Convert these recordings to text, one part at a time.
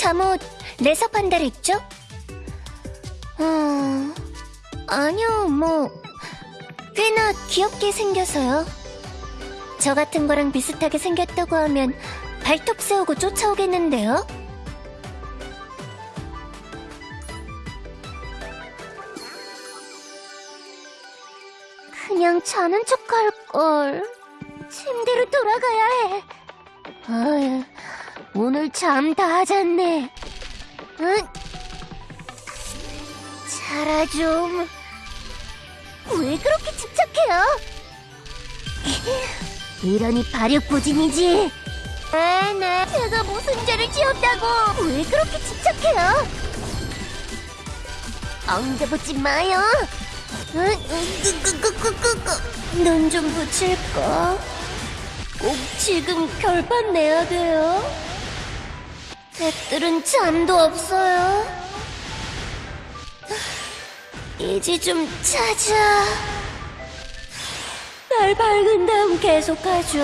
잠옷 레서 판다를 입죠? 어... 아니요, 뭐... 꽤나 귀엽게 생겨서요. 저 같은 거랑 비슷하게 생겼다고 하면 발톱 세우고 쫓아오겠는데요? 그냥 자는 척 할걸. 침대로 돌아가야 해. 어휴, 오늘 잠 다 잤네. 응? 자라 좀. 왜 그렇게 집착해요? 이러니 발육부진이지. 네네. 제가 무슨 죄를 지었다고? 왜 그렇게 집착해요? 엉겨붙지 마요. 눈좀 붙일까? 꼭 지금 결판 내야 돼요? 애들은 잠도 없어요. 이제 좀 자자. 날 밝은 다음 계속하죠.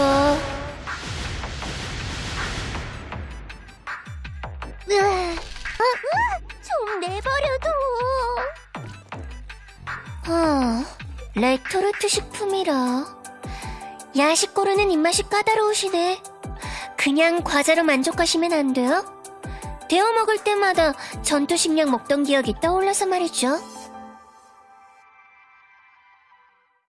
으아, 아, 좀 내버려둬. 어, 레토르트 식품이라. 야식 고르는 입맛이 까다로우시네. 그냥 과자로 만족하시면 안 돼요? 데워 먹을 때마다 전투 식량 먹던 기억이 떠올라서 말이죠.